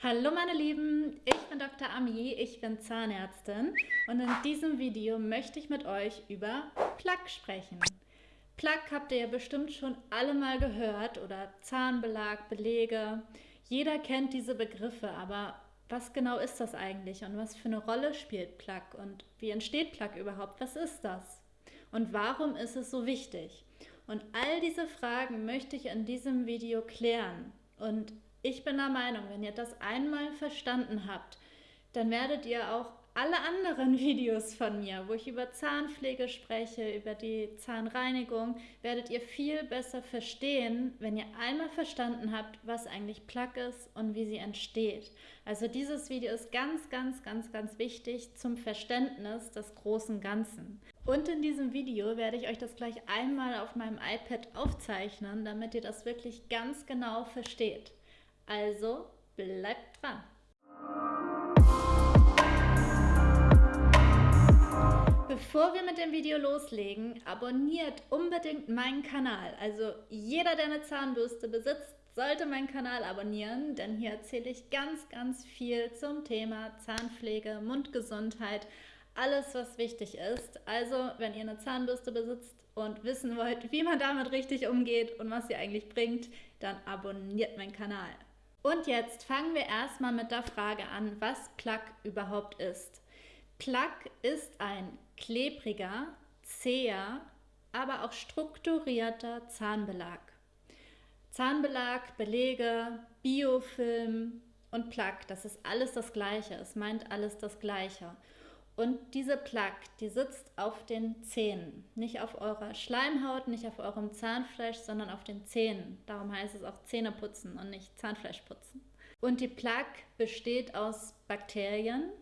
Hallo meine Lieben, ich bin Dr. Ami, ich bin Zahnärztin und in diesem Video möchte ich mit euch über Plaque sprechen. Plaque habt ihr ja bestimmt schon alle mal gehört oder Zahnbelag, Belege. Jeder kennt diese Begriffe, aber was genau ist das eigentlich und was für eine Rolle spielt Plaque und wie entsteht Plaque überhaupt? Was ist das? Und warum ist es so wichtig? Und all diese Fragen möchte ich in diesem Video klären. Und ich bin der Meinung, wenn ihr das einmal verstanden habt, dann werdet ihr auch alle anderen Videos von mir, wo ich über Zahnpflege spreche, über die Zahnreinigung, werdet ihr viel besser verstehen, wenn ihr einmal verstanden habt, was eigentlich Plaque ist und wie sie entsteht. Also dieses Video ist ganz, ganz, ganz, ganz wichtig zum Verständnis des großen Ganzen. Und in diesem Video werde ich euch das gleich einmal auf meinem iPad aufzeichnen, damit ihr das wirklich ganz genau versteht. Also bleibt dran! Bevor wir mit dem Video loslegen, abonniert unbedingt meinen Kanal. Also jeder, der eine Zahnbürste besitzt, sollte meinen Kanal abonnieren, denn hier erzähle ich ganz, ganz viel zum Thema Zahnpflege, Mundgesundheit, alles, was wichtig ist. Also, wenn ihr eine Zahnbürste besitzt und wissen wollt, wie man damit richtig umgeht und was sie eigentlich bringt, dann abonniert meinen Kanal. Und jetzt fangen wir erstmal mit der Frage an, was Plaque überhaupt ist. Plaque ist ein klebriger, zäher, aber auch strukturierter Zahnbelag. Zahnbelag, Belege, Biofilm und Plaque, das ist alles das Gleiche. Es meint alles das Gleiche. Und diese Plaque, die sitzt auf den Zähnen. Nicht auf eurer Schleimhaut, nicht auf eurem Zahnfleisch, sondern auf den Zähnen. Darum heißt es auch Zähneputzen und nicht Zahnfleischputzen. Und die Plaque besteht aus Bakterien,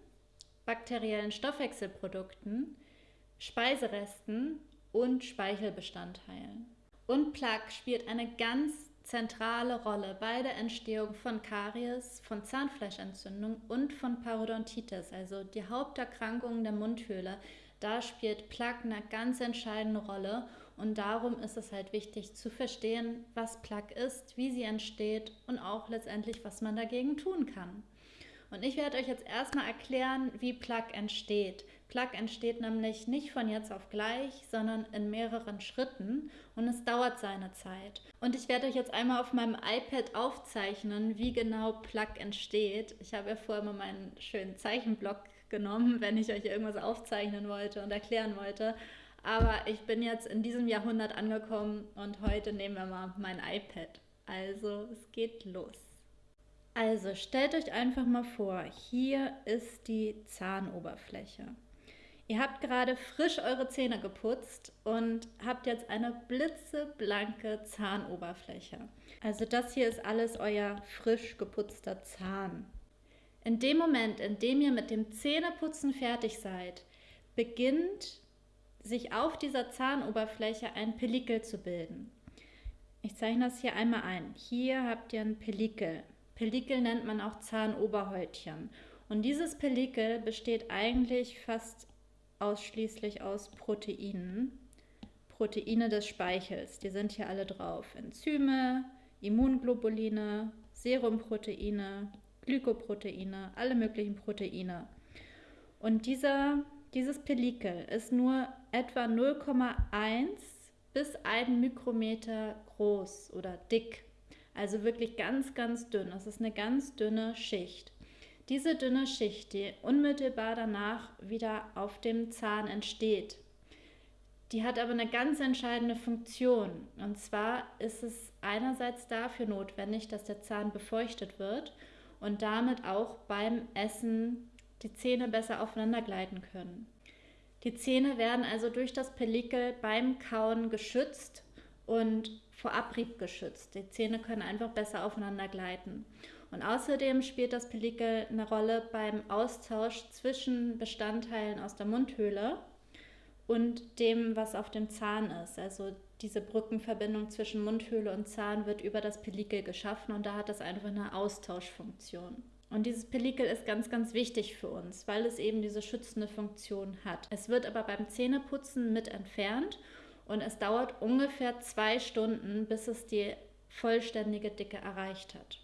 bakteriellen Stoffwechselprodukten, Speiseresten und Speichelbestandteilen. Und Plaque spielt eine ganz zentrale Rolle bei der Entstehung von Karies, von Zahnfleischentzündung und von Parodontitis, also die Haupterkrankungen der Mundhöhle. Da spielt Plaque eine ganz entscheidende Rolle und darum ist es halt wichtig zu verstehen, was Plaque ist, wie sie entsteht und auch letztendlich, was man dagegen tun kann. Und ich werde euch jetzt erstmal erklären, wie Plug entsteht. Plug entsteht nämlich nicht von jetzt auf gleich, sondern in mehreren Schritten und es dauert seine Zeit. Und ich werde euch jetzt einmal auf meinem iPad aufzeichnen, wie genau Plug entsteht. Ich habe ja vorher mal meinen schönen Zeichenblock genommen, wenn ich euch irgendwas aufzeichnen wollte und erklären wollte. Aber ich bin jetzt in diesem Jahrhundert angekommen und heute nehmen wir mal mein iPad. Also es geht los. Also stellt euch einfach mal vor, hier ist die Zahnoberfläche. Ihr habt gerade frisch eure Zähne geputzt und habt jetzt eine blitzeblanke Zahnoberfläche. Also das hier ist alles euer frisch geputzter Zahn. In dem Moment, in dem ihr mit dem Zähneputzen fertig seid, beginnt sich auf dieser Zahnoberfläche ein Pelikel zu bilden. Ich zeichne das hier einmal ein. Hier habt ihr ein Pelikel. Pellikel nennt man auch Zahnoberhäutchen. Und dieses Pellikel besteht eigentlich fast ausschließlich aus Proteinen. Proteine des Speichels, die sind hier alle drauf. Enzyme, Immunglobuline, Serumproteine, Glykoproteine, alle möglichen Proteine. Und dieser, dieses Pellikel ist nur etwa 0,1 bis 1 Mikrometer groß oder dick. Also wirklich ganz, ganz dünn. Das ist eine ganz dünne Schicht. Diese dünne Schicht, die unmittelbar danach wieder auf dem Zahn entsteht, die hat aber eine ganz entscheidende Funktion. Und zwar ist es einerseits dafür notwendig, dass der Zahn befeuchtet wird und damit auch beim Essen die Zähne besser aufeinander gleiten können. Die Zähne werden also durch das Pellikel beim Kauen geschützt und vor Abrieb geschützt. Die Zähne können einfach besser aufeinander gleiten. Und außerdem spielt das Pellikel eine Rolle beim Austausch zwischen Bestandteilen aus der Mundhöhle und dem, was auf dem Zahn ist. Also diese Brückenverbindung zwischen Mundhöhle und Zahn wird über das Pellikel geschaffen und da hat es einfach eine Austauschfunktion. Und dieses Pellikel ist ganz, ganz wichtig für uns, weil es eben diese schützende Funktion hat. Es wird aber beim Zähneputzen mit entfernt und es dauert ungefähr zwei Stunden, bis es die vollständige Dicke erreicht hat.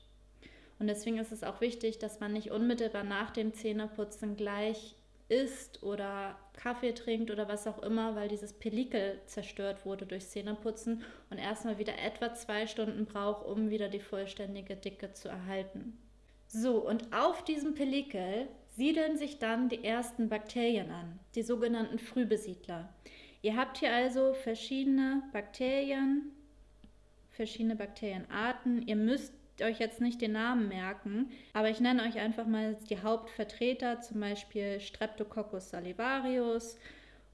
Und deswegen ist es auch wichtig, dass man nicht unmittelbar nach dem Zähneputzen gleich isst oder Kaffee trinkt oder was auch immer, weil dieses Pelikel zerstört wurde durch Zähneputzen und erstmal wieder etwa zwei Stunden braucht, um wieder die vollständige Dicke zu erhalten. So, und auf diesem Pelikel siedeln sich dann die ersten Bakterien an, die sogenannten Frühbesiedler. Ihr habt hier also verschiedene Bakterien, verschiedene Bakterienarten. Ihr müsst euch jetzt nicht den Namen merken, aber ich nenne euch einfach mal die Hauptvertreter, zum Beispiel Streptococcus salivarius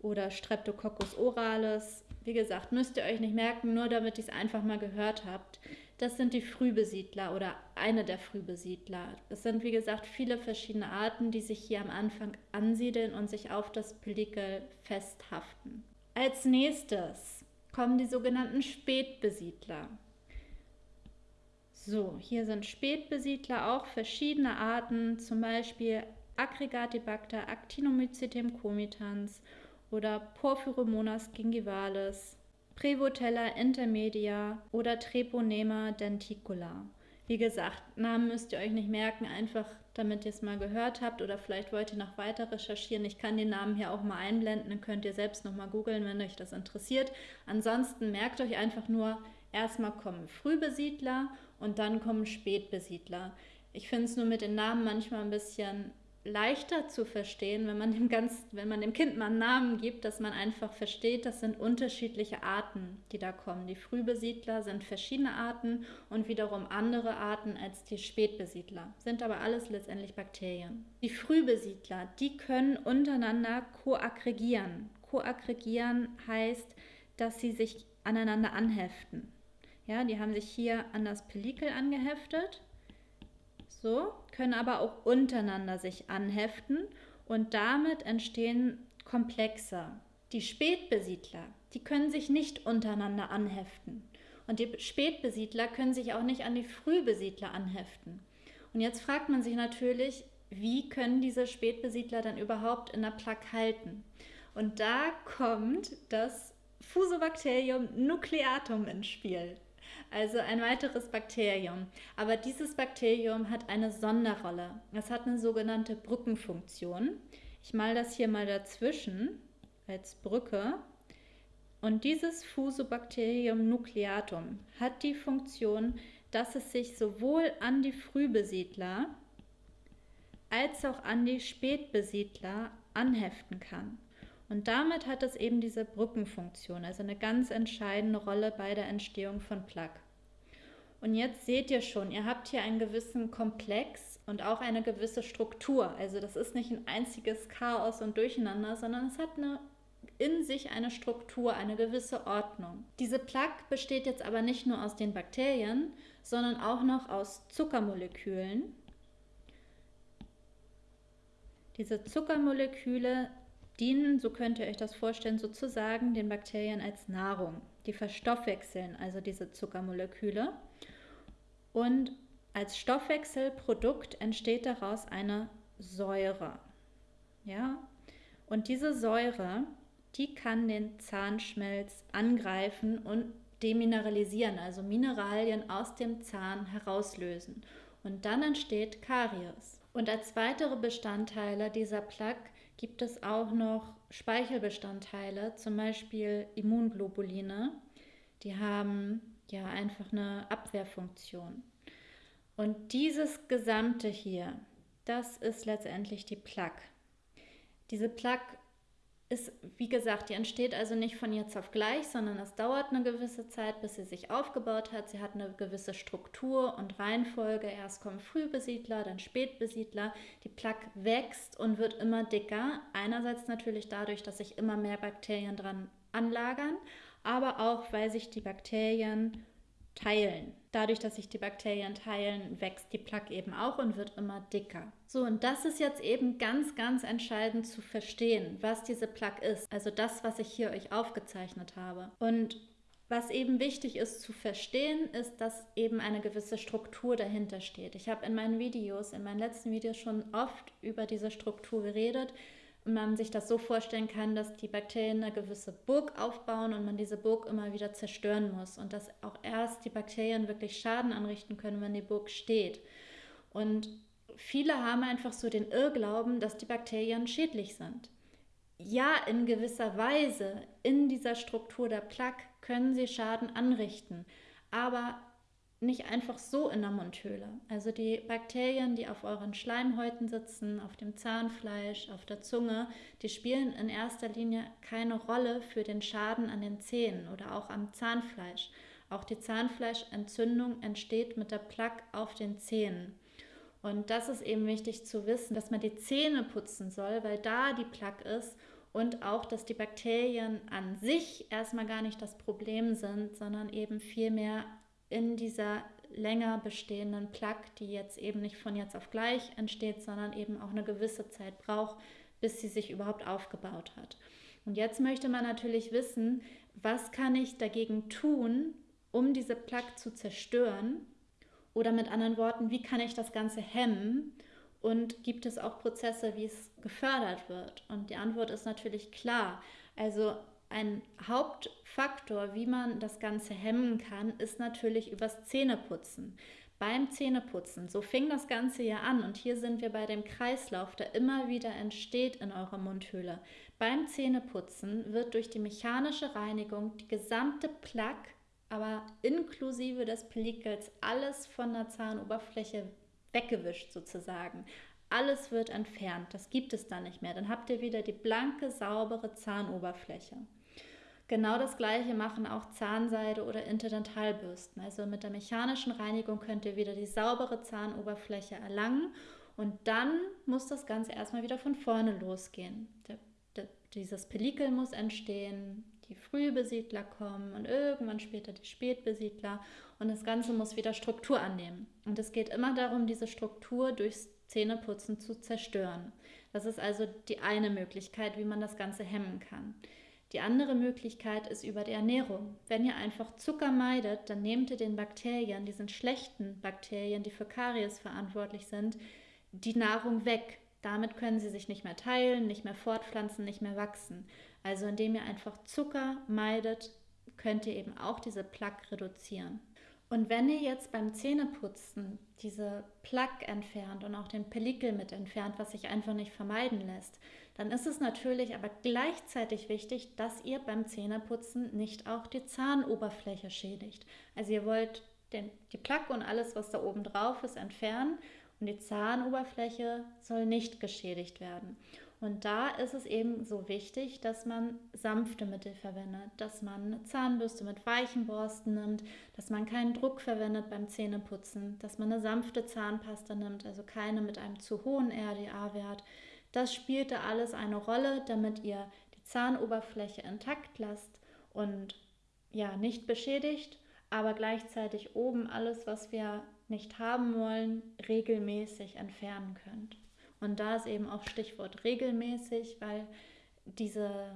oder Streptococcus oralis. Wie gesagt, müsst ihr euch nicht merken, nur damit ihr es einfach mal gehört habt. Das sind die Frühbesiedler oder eine der Frühbesiedler. Es sind, wie gesagt, viele verschiedene Arten, die sich hier am Anfang ansiedeln und sich auf das Pelikel festhaften. Als nächstes kommen die sogenannten Spätbesiedler. So, hier sind Spätbesiedler auch verschiedene Arten, zum Beispiel Aggregatibacter actinomycetem comitans oder Porphyromonas gingivalis, Prevotella intermedia oder Treponema denticula. Wie gesagt, Namen müsst ihr euch nicht merken, einfach damit ihr es mal gehört habt oder vielleicht wollt ihr noch weiter recherchieren. Ich kann den Namen hier auch mal einblenden, dann könnt ihr selbst noch mal googeln, wenn euch das interessiert. Ansonsten merkt euch einfach nur, erstmal kommen Frühbesiedler und dann kommen Spätbesiedler. Ich finde es nur mit den Namen manchmal ein bisschen leichter zu verstehen, wenn man dem ganz, wenn man dem Kind mal einen Namen gibt, dass man einfach versteht, das sind unterschiedliche Arten, die da kommen. Die Frühbesiedler sind verschiedene Arten und wiederum andere Arten als die Spätbesiedler, sind aber alles letztendlich Bakterien. Die Frühbesiedler, die können untereinander koaggregieren. Koaggregieren heißt, dass sie sich aneinander anheften. Ja, die haben sich hier an das Pelikel angeheftet. So, können aber auch untereinander sich anheften und damit entstehen Komplexe. Die Spätbesiedler, die können sich nicht untereinander anheften. Und die Spätbesiedler können sich auch nicht an die Frühbesiedler anheften. Und jetzt fragt man sich natürlich, wie können diese Spätbesiedler dann überhaupt in der Plaque halten? Und da kommt das Fusobacterium nucleatum ins Spiel also ein weiteres Bakterium. Aber dieses Bakterium hat eine Sonderrolle. Es hat eine sogenannte Brückenfunktion. Ich mal das hier mal dazwischen als Brücke. Und dieses Fusobacterium nucleatum hat die Funktion, dass es sich sowohl an die Frühbesiedler als auch an die Spätbesiedler anheften kann. Und damit hat es eben diese Brückenfunktion, also eine ganz entscheidende Rolle bei der Entstehung von Plaque. Und jetzt seht ihr schon, ihr habt hier einen gewissen Komplex und auch eine gewisse Struktur. Also das ist nicht ein einziges Chaos und Durcheinander, sondern es hat eine, in sich eine Struktur, eine gewisse Ordnung. Diese Plaque besteht jetzt aber nicht nur aus den Bakterien, sondern auch noch aus Zuckermolekülen. Diese Zuckermoleküle dienen, so könnt ihr euch das vorstellen, sozusagen den Bakterien als Nahrung. Die verstoffwechseln also diese Zuckermoleküle. Und als Stoffwechselprodukt entsteht daraus eine Säure. Ja? Und diese Säure, die kann den Zahnschmelz angreifen und demineralisieren, also Mineralien aus dem Zahn herauslösen. Und dann entsteht Karies. Und als weitere Bestandteile dieser Plaque gibt es auch noch Speichelbestandteile, zum Beispiel Immunglobuline. Die haben ja einfach eine Abwehrfunktion. Und dieses Gesamte hier, das ist letztendlich die Plaque. Diese Plaque ist, wie gesagt, die entsteht also nicht von jetzt auf gleich, sondern es dauert eine gewisse Zeit, bis sie sich aufgebaut hat. Sie hat eine gewisse Struktur und Reihenfolge. Erst kommen Frühbesiedler, dann Spätbesiedler. Die Plaque wächst und wird immer dicker. Einerseits natürlich dadurch, dass sich immer mehr Bakterien dran anlagern, aber auch, weil sich die Bakterien teilen. Dadurch, dass sich die Bakterien teilen, wächst die Plaque eben auch und wird immer dicker. So, und das ist jetzt eben ganz, ganz entscheidend zu verstehen, was diese Plaque ist. Also das, was ich hier euch aufgezeichnet habe. Und was eben wichtig ist zu verstehen, ist, dass eben eine gewisse Struktur dahinter steht. Ich habe in meinen Videos, in meinen letzten Videos schon oft über diese Struktur geredet man sich das so vorstellen kann, dass die Bakterien eine gewisse Burg aufbauen und man diese Burg immer wieder zerstören muss und dass auch erst die Bakterien wirklich Schaden anrichten können, wenn die Burg steht. Und viele haben einfach so den Irrglauben, dass die Bakterien schädlich sind. Ja, in gewisser Weise in dieser Struktur der Plaque können sie Schaden anrichten, aber nicht einfach so in der Mundhöhle. Also die Bakterien, die auf euren Schleimhäuten sitzen, auf dem Zahnfleisch, auf der Zunge, die spielen in erster Linie keine Rolle für den Schaden an den Zähnen oder auch am Zahnfleisch. Auch die Zahnfleischentzündung entsteht mit der Plaque auf den Zähnen. Und das ist eben wichtig zu wissen, dass man die Zähne putzen soll, weil da die Plaque ist und auch, dass die Bakterien an sich erstmal gar nicht das Problem sind, sondern eben vielmehr in dieser länger bestehenden Plaque, die jetzt eben nicht von jetzt auf gleich entsteht, sondern eben auch eine gewisse Zeit braucht, bis sie sich überhaupt aufgebaut hat. Und jetzt möchte man natürlich wissen, was kann ich dagegen tun, um diese Plaque zu zerstören? Oder mit anderen Worten, wie kann ich das Ganze hemmen? Und gibt es auch Prozesse, wie es gefördert wird? Und die Antwort ist natürlich klar. Also ein Hauptfaktor, wie man das Ganze hemmen kann, ist natürlich übers Zähneputzen. Beim Zähneputzen, so fing das Ganze ja an und hier sind wir bei dem Kreislauf, der immer wieder entsteht in eurer Mundhöhle. Beim Zähneputzen wird durch die mechanische Reinigung die gesamte Plaque, aber inklusive des Pelikels, alles von der Zahnoberfläche weggewischt sozusagen. Alles wird entfernt, das gibt es dann nicht mehr. Dann habt ihr wieder die blanke, saubere Zahnoberfläche. Genau das gleiche machen auch Zahnseide oder Interdentalbürsten. Also mit der mechanischen Reinigung könnt ihr wieder die saubere Zahnoberfläche erlangen und dann muss das Ganze erstmal wieder von vorne losgehen. Der, der, dieses Pelikel muss entstehen, die Frühbesiedler kommen und irgendwann später die Spätbesiedler und das Ganze muss wieder Struktur annehmen. Und es geht immer darum, diese Struktur durchs Zähneputzen zu zerstören. Das ist also die eine Möglichkeit, wie man das Ganze hemmen kann. Die andere Möglichkeit ist über die Ernährung. Wenn ihr einfach Zucker meidet, dann nehmt ihr den Bakterien, diesen schlechten Bakterien, die für Karies verantwortlich sind, die Nahrung weg. Damit können sie sich nicht mehr teilen, nicht mehr fortpflanzen, nicht mehr wachsen. Also indem ihr einfach Zucker meidet, könnt ihr eben auch diese Plaque reduzieren. Und wenn ihr jetzt beim Zähneputzen diese Plaque entfernt und auch den Pellikel mit entfernt, was sich einfach nicht vermeiden lässt, dann ist es natürlich aber gleichzeitig wichtig, dass ihr beim Zähneputzen nicht auch die Zahnoberfläche schädigt. Also ihr wollt den, die Plaque und alles, was da oben drauf ist, entfernen und die Zahnoberfläche soll nicht geschädigt werden. Und da ist es eben so wichtig, dass man sanfte Mittel verwendet, dass man eine Zahnbürste mit weichen Borsten nimmt, dass man keinen Druck verwendet beim Zähneputzen, dass man eine sanfte Zahnpasta nimmt, also keine mit einem zu hohen RDA-Wert, das spielte alles eine Rolle, damit ihr die Zahnoberfläche intakt lasst und ja, nicht beschädigt, aber gleichzeitig oben alles, was wir nicht haben wollen, regelmäßig entfernen könnt. Und da ist eben auch Stichwort regelmäßig, weil diese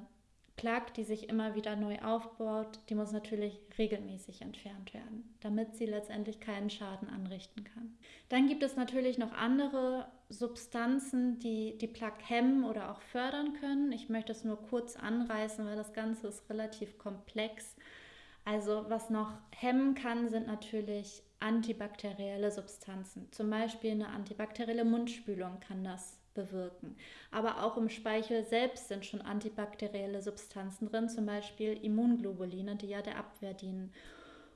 Plaque, die sich immer wieder neu aufbaut, die muss natürlich regelmäßig entfernt werden, damit sie letztendlich keinen Schaden anrichten kann. Dann gibt es natürlich noch andere Substanzen, die die Plaque hemmen oder auch fördern können. Ich möchte es nur kurz anreißen, weil das Ganze ist relativ komplex. Also was noch hemmen kann, sind natürlich antibakterielle Substanzen. Zum Beispiel eine antibakterielle Mundspülung kann das bewirken. Aber auch im Speichel selbst sind schon antibakterielle Substanzen drin, zum Beispiel Immunglobuline, die ja der Abwehr dienen.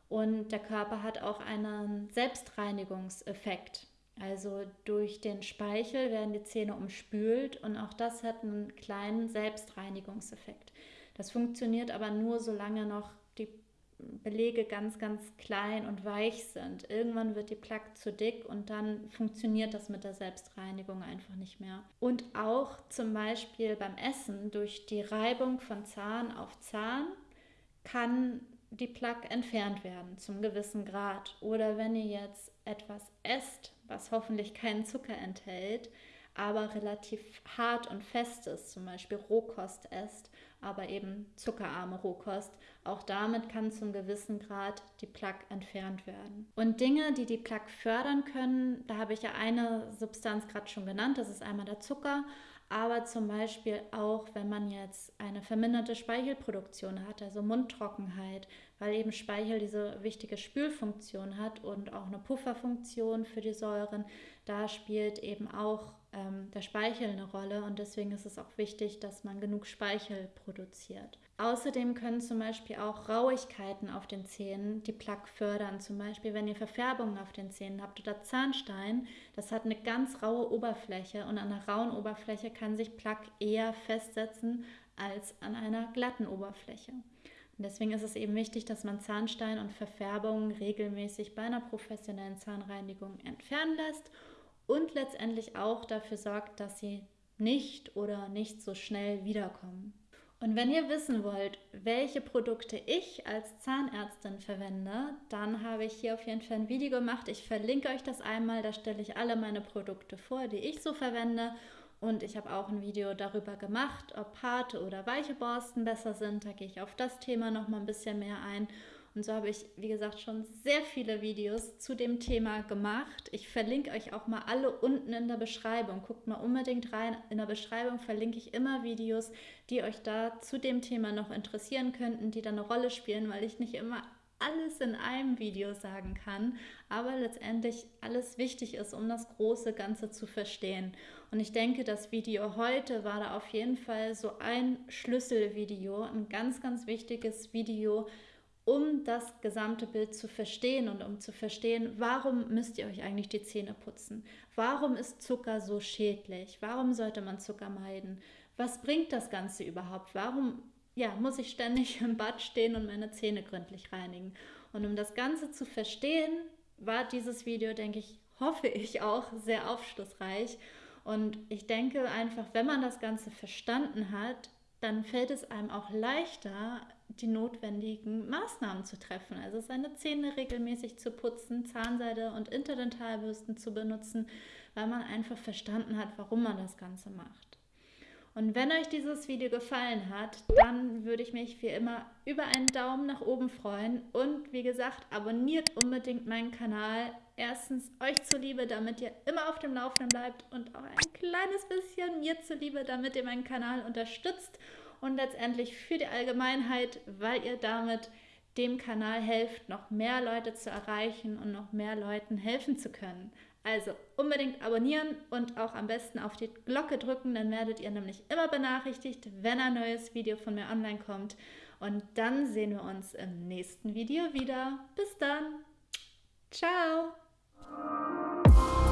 Und der Körper hat auch einen Selbstreinigungseffekt. Also durch den Speichel werden die Zähne umspült und auch das hat einen kleinen Selbstreinigungseffekt. Das funktioniert aber nur, solange noch Belege ganz, ganz klein und weich sind. Irgendwann wird die Plaque zu dick und dann funktioniert das mit der Selbstreinigung einfach nicht mehr. Und auch zum Beispiel beim Essen durch die Reibung von Zahn auf Zahn kann die Plaque entfernt werden zum gewissen Grad. Oder wenn ihr jetzt etwas esst, was hoffentlich keinen Zucker enthält, aber relativ hart und fest ist, zum Beispiel Rohkost esst, aber eben zuckerarme Rohkost. Auch damit kann zum gewissen Grad die Plaque entfernt werden. Und Dinge, die die Plaque fördern können, da habe ich ja eine Substanz gerade schon genannt, das ist einmal der Zucker, aber zum Beispiel auch, wenn man jetzt eine verminderte Speichelproduktion hat, also Mundtrockenheit, weil eben Speichel diese wichtige Spülfunktion hat und auch eine Pufferfunktion für die Säuren. Da spielt eben auch ähm, der Speichel eine Rolle und deswegen ist es auch wichtig, dass man genug Speichel produziert. Außerdem können zum Beispiel auch Rauigkeiten auf den Zähnen die Plaque fördern. Zum Beispiel, wenn ihr Verfärbungen auf den Zähnen habt oder Zahnstein, das hat eine ganz raue Oberfläche und an einer rauen Oberfläche kann sich Plaque eher festsetzen als an einer glatten Oberfläche. Und deswegen ist es eben wichtig, dass man Zahnstein und Verfärbungen regelmäßig bei einer professionellen Zahnreinigung entfernen lässt und letztendlich auch dafür sorgt, dass sie nicht oder nicht so schnell wiederkommen. Und wenn ihr wissen wollt, welche Produkte ich als Zahnärztin verwende, dann habe ich hier auf jeden Fall ein Video gemacht. Ich verlinke euch das einmal, da stelle ich alle meine Produkte vor, die ich so verwende. Und ich habe auch ein Video darüber gemacht, ob harte oder weiche Borsten besser sind. Da gehe ich auf das Thema noch mal ein bisschen mehr ein. Und so habe ich, wie gesagt, schon sehr viele Videos zu dem Thema gemacht. Ich verlinke euch auch mal alle unten in der Beschreibung. Guckt mal unbedingt rein. In der Beschreibung verlinke ich immer Videos, die euch da zu dem Thema noch interessieren könnten, die da eine Rolle spielen, weil ich nicht immer alles in einem Video sagen kann, aber letztendlich alles wichtig ist, um das große Ganze zu verstehen. Und ich denke, das Video heute war da auf jeden Fall so ein Schlüsselvideo, ein ganz, ganz wichtiges Video, um das gesamte Bild zu verstehen und um zu verstehen, warum müsst ihr euch eigentlich die Zähne putzen? Warum ist Zucker so schädlich? Warum sollte man Zucker meiden? Was bringt das Ganze überhaupt? Warum ja, muss ich ständig im Bad stehen und meine Zähne gründlich reinigen? Und um das Ganze zu verstehen, war dieses Video, denke ich, hoffe ich auch sehr aufschlussreich. Und ich denke einfach, wenn man das Ganze verstanden hat, dann fällt es einem auch leichter, die notwendigen Maßnahmen zu treffen. Also seine Zähne regelmäßig zu putzen, Zahnseide und Interdentalbürsten zu benutzen, weil man einfach verstanden hat, warum man das Ganze macht. Und wenn euch dieses Video gefallen hat, dann würde ich mich wie immer über einen Daumen nach oben freuen. Und wie gesagt, abonniert unbedingt meinen Kanal. Erstens euch zuliebe, damit ihr immer auf dem Laufenden bleibt und auch ein kleines bisschen mir zuliebe, damit ihr meinen Kanal unterstützt und letztendlich für die Allgemeinheit, weil ihr damit dem Kanal helft, noch mehr Leute zu erreichen und noch mehr Leuten helfen zu können. Also unbedingt abonnieren und auch am besten auf die Glocke drücken, dann werdet ihr nämlich immer benachrichtigt, wenn ein neues Video von mir online kommt. Und dann sehen wir uns im nächsten Video wieder. Bis dann. Ciao. you